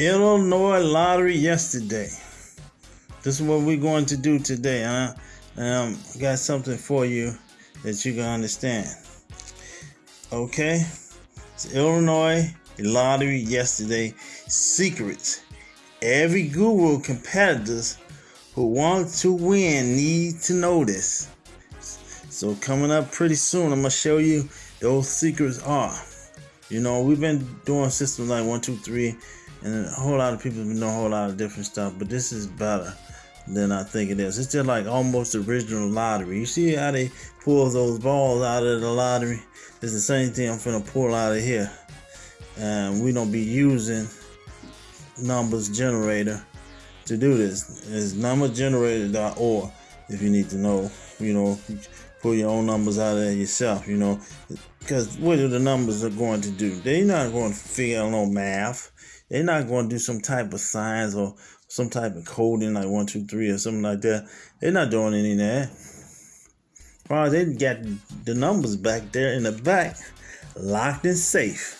Illinois lottery yesterday. This is what we're going to do today, huh? Um, got something for you that you can understand. Okay, it's Illinois lottery yesterday. Secrets. Every guru competitors who want to win need to know this. So coming up pretty soon, I'm gonna show you those secrets are. You know, we've been doing systems like one, two, three, and a whole lot of people know a whole lot of different stuff, but this is better than I think it is. It's just like almost original lottery. You see how they pull those balls out of the lottery? It's the same thing I'm gonna pull out of here. And we don't be using numbers generator to do this. It's numbergenerator.org if you need to know. You know, pull your own numbers out of there yourself, you know. Because what are the numbers are going to do? They're not going to figure out no math. They're not going to do some type of signs or some type of coding like one, two, three or something like that. They're not doing any of that. Well, they got the numbers back there in the back, locked and safe.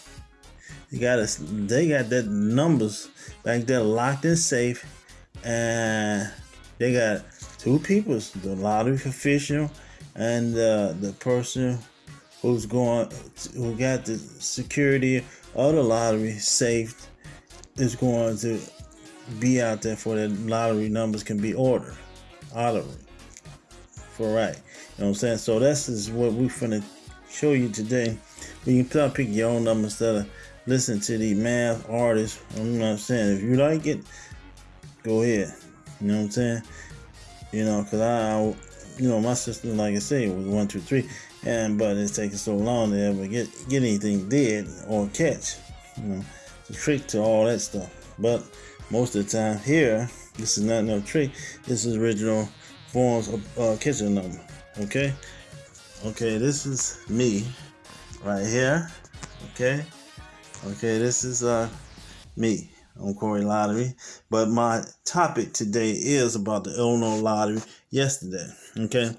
They got us. They got that numbers back there locked and safe, and they got two people: the lottery official and uh, the person who's going, who got the security of the lottery safe, is going to be out there for the lottery numbers can be ordered. Lottery. For right. You know what I'm saying? So this is what we're finna show you today. You can pick your own numbers instead of listen to the math artists. You know what I'm saying? If you like it, go ahead. You know what I'm saying? You know, cause I, I you know, my system, like I say, was one, two, three, and but it's taking so long to ever get get anything dead or catch. You know, a trick to all that stuff. But most of the time here, this is not no trick. This is original forms of uh, kitchen number. Okay, okay, this is me right here. Okay, okay, this is uh me on Corey Lottery. But my topic today is about the Illinois Lottery yesterday. Okay.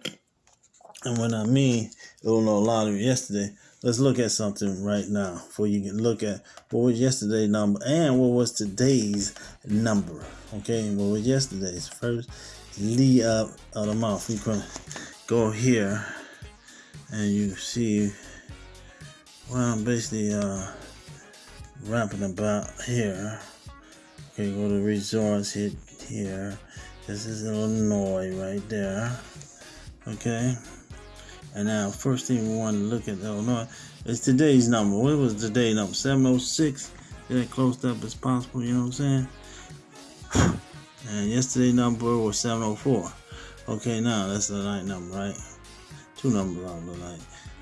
And when I mean Illinois Lottery yesterday, let's look at something right now for you can look at what was yesterday's number and what was today's number. Okay, what was yesterday's first lead up of the month. We can go here and you see well I'm basically uh ramping about here Okay, go to resorts, hit here. This is Illinois right there. Okay. And now, first thing we want to look at oh, Illinois is today's number. What was today's number? 706. Get it close up as possible, you know what I'm saying? And yesterday's number was 704. Okay, now that's the night number, right? Two numbers out of the night.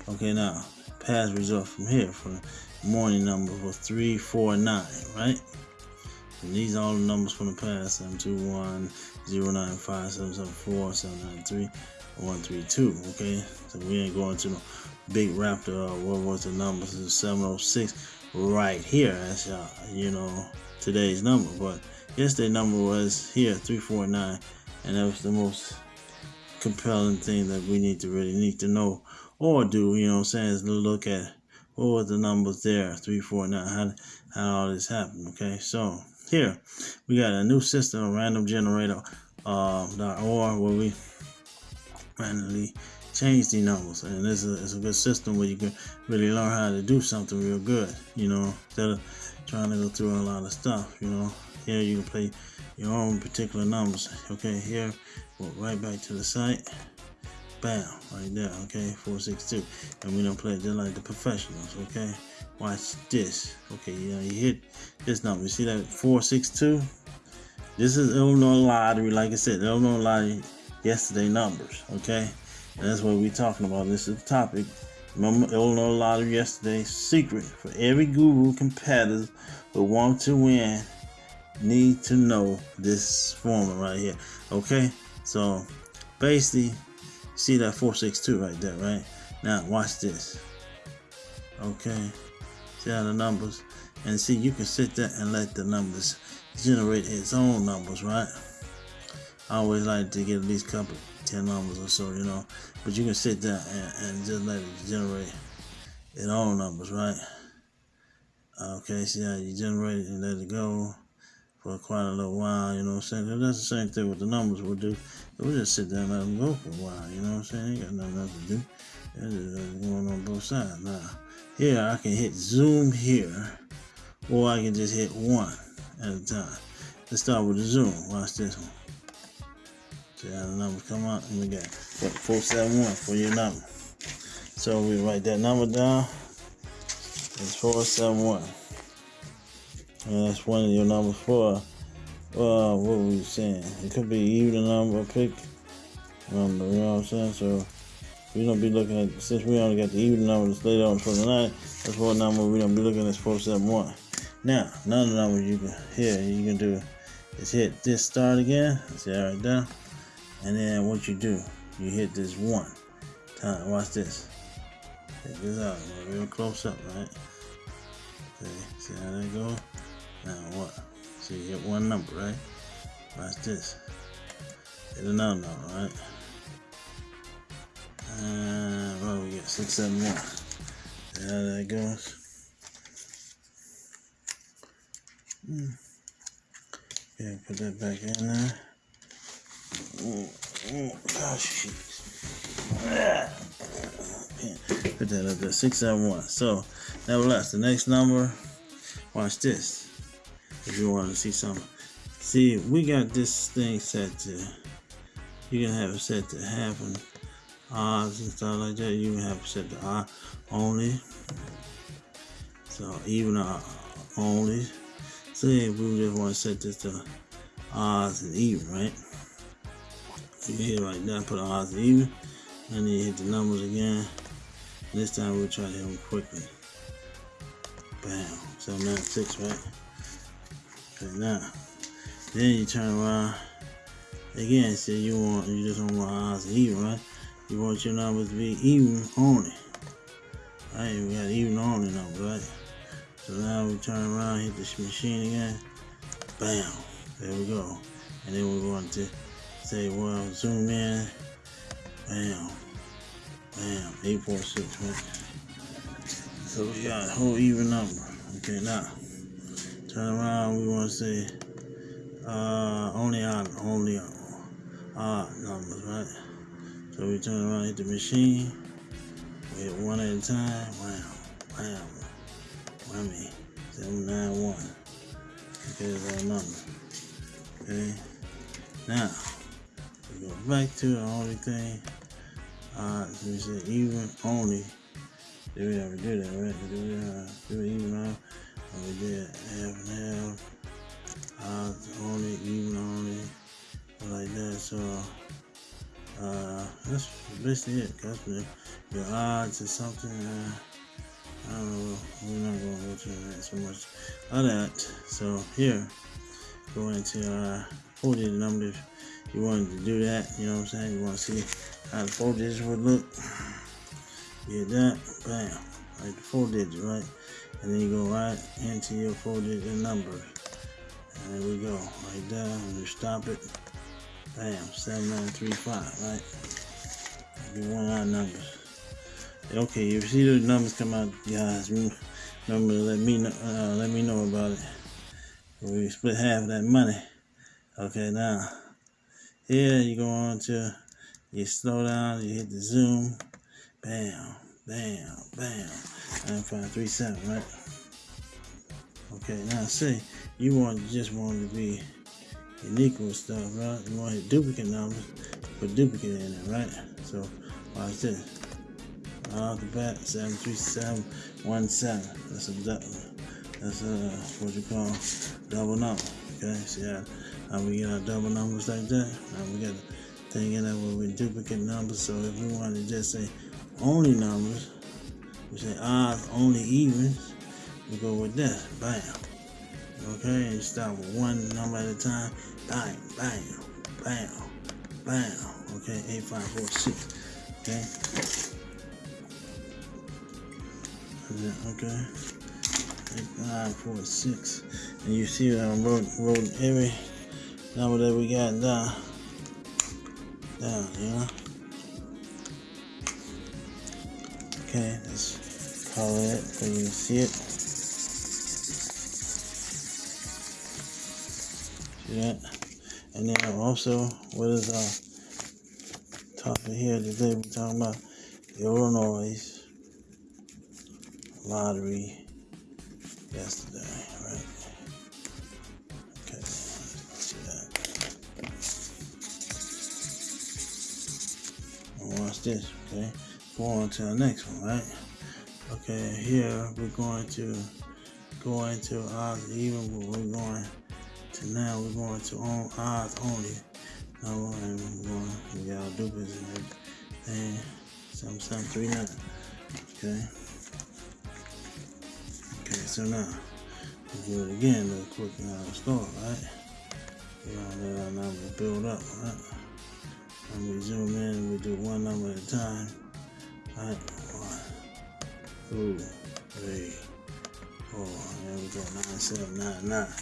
Okay, now, past result from here, from morning number was 349, right? And these are all the numbers from the past 721 095 774 793 132. Okay, so we ain't going to no big raptor. Uh, what was the numbers? It's 706 right here. That's uh, you know today's number, but yesterday's number was here 349, and that was the most compelling thing that we need to really need to know or do. You know what I'm saying? Is look at what was the numbers there 349. How how all this happened? Okay, so here, we got a new system, a random generator, uh, .org, where we randomly change the numbers. And this is a, a good system where you can really learn how to do something real good, you know, instead of trying to go through a lot of stuff, you know. Here you can play your own particular numbers. Okay, here, go right back to the site. Bam, right there, okay, 462. And we don't play just like the professionals, okay? Watch this. Okay, yeah, you hit this number. You see that 462? This is Illinois Lottery, like I said, Illinois Lottery yesterday numbers, okay? And that's what we're talking about. This is the topic. Remember Illinois Lottery yesterday secret for every guru competitor who want to win need to know this formula right here. Okay? So basically See that 462 right there, right? Now watch this. Okay. See how the numbers and see you can sit there and let the numbers generate its own numbers, right? I always like to get at least a couple 10 numbers or so, you know. But you can sit there and, and just let it generate its own numbers, right? Okay, see how you generate it and let it go. for quite a little while, you know what I'm saying? That's the same thing with the numbers will do. We'll just sit there and let them go for a while, you know what I'm saying? Ain't got nothing else to do. It's just uh, going on both sides. Now, here I can hit zoom here, or I can just hit one at a time. Let's start with the zoom. Watch this one. How the numbers come out? And we got what, 471 for your number. So we write that number down. It's 471. And that's one of your numbers for, well, uh, what were we saying? It could be even number, pick number, you know what I'm saying? So we're to be looking at, since we only got the even number that's laid on for the night, that's what number we're to be looking at 471. Now, another number you can, here, you can do is hit this start again. See that right there? And then what you do, you hit this one time. Watch this. Check this out, real close up, right? Okay, see how that goes? Now what? So you get one number, right? Watch this. Hit another number, right? And well, we get six, seven, one. See how that goes? Hmm. Okay, put that back in there. Put that up there, six, seven, one. So, nevertheless, the next number. Watch this if you want to see something. See, we got this thing set to, you can have it set to happen odds and stuff like that. You can have it set to odd only. So even uh, only. Say we just want to set this to odds and even, right? You hit right there, put and even, and then you hit the numbers again. This time we'll try to hit them quickly. Bam, 796, right? Okay, now, then you turn around. Again, say you want, you just don't want odds even, right? You want your numbers to be even only. Right, we got even only number, right? So now we turn around, hit this machine again. Bam, there we go. And then we want to say, well, zoom in. Bam, bam, 846, right? So we got a whole even number. Okay, now turn around. We want to say uh, only odd, only odd numbers, right? So we turn around, hit the machine. We hit one at a time. Wow, wow, whammy, seven nine one. Okay, that's our number. Okay, now go back to the only thing. Uh, so we say even only. Did we ever do that, right? Did we uh, do even on? And we did half and half. Uh, only, even only, like that. So, uh, that's basically it. That's your odds or something. Uh, I don't know. We're not going to go through that so much of that. So here, go into our four digit number if you wanted to do that. You know what I'm saying? You want to see how the four digits would look. Get that, bam, like the four digit, right? And then you go right into your four digit number. And there we go, right there, and you stop it. Bam, 7935, right? Be one our numbers. Okay, if you see those numbers come out, guys, remember let me know, uh, let me know about it. We split half of that money. Okay, now, here you go on to, you slow down, you hit the zoom, bam, bam, bam, 9537, right? Okay, now say you want just want to be unique with stuff, right? You want to duplicate numbers, put duplicate in it, right? So watch this. Off the bat, seven three seven one seven. That's a that's a what you call double number. Okay, see how, how we get our double numbers like that? Now we got a thing in there where we duplicate numbers. So if we want to just say only numbers, we say odds, only evens. We go with that. Bam. Okay, and start with one number at a time. Bam, bam, bam, bam. Okay, eight, five, four, six. Okay. Okay. Eight, five, four, six. And you see that I wrote, wrote every number that we got down. Down, you know? Okay, let's call it so you can see it. See that? And then also, what is uh, our topic here today? We're talking about Illinois lottery yesterday, this, okay? Go on to the next one, right? Okay, here we're going to go into odds even, but we're going to now we're going to on odds only. Now we're going, we got our dupes and everything. Seven seven three nine. Okay. Okay, so now do it again real quick and I'll start, right? We're gonna let our number build up, right? And we zoom in, we do one number at a time. Right? One, two, three, four. There we go. Nine, seven, nine, nine.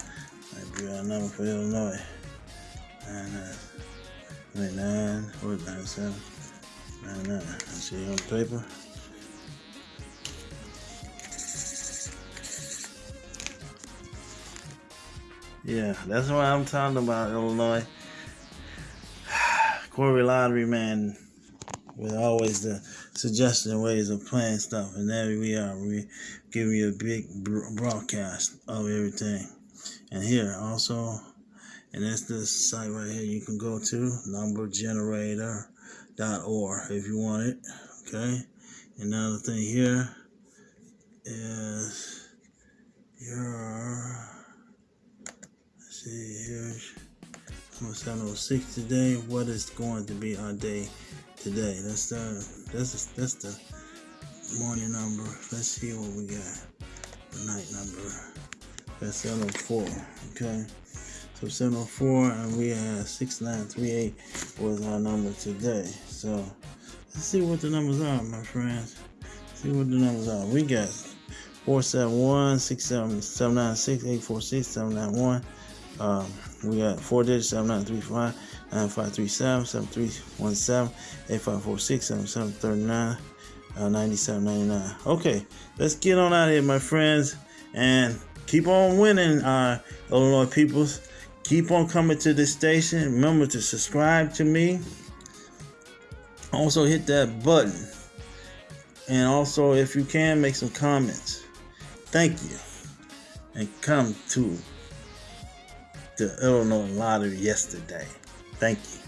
That'd be our number for Illinois. Nine, nine. What, nine, seven, nine, nine. I see on the paper. Yeah, that's what I'm talking about, Illinois. Corey Lottery Man with always the suggestion ways of playing stuff. And there we are. We give you a big broadcast of everything. And here also, and that's this site right here you can go to, numbergenerator.org if you want it. Okay. Another thing here is your, let's see, here. Seven zero six today. What is going to be our day today? That's the that's the, that's the morning number. Let's see what we got. The night number. That's 704. Okay. So 704 and we had 6938 was our number today. So let's see what the numbers are, my friends. Let's see what the numbers are. We got 471, 67796, 846, 791 um, we got four digits 7935 9537 7317 8546 7739 uh, 9799. Okay, let's get on out of here, my friends, and keep on winning, uh, Illinois peoples. Keep on coming to this station. Remember to subscribe to me. Also, hit that button. And also, if you can, make some comments. Thank you. And come to the Illinois lottery yesterday. Thank you.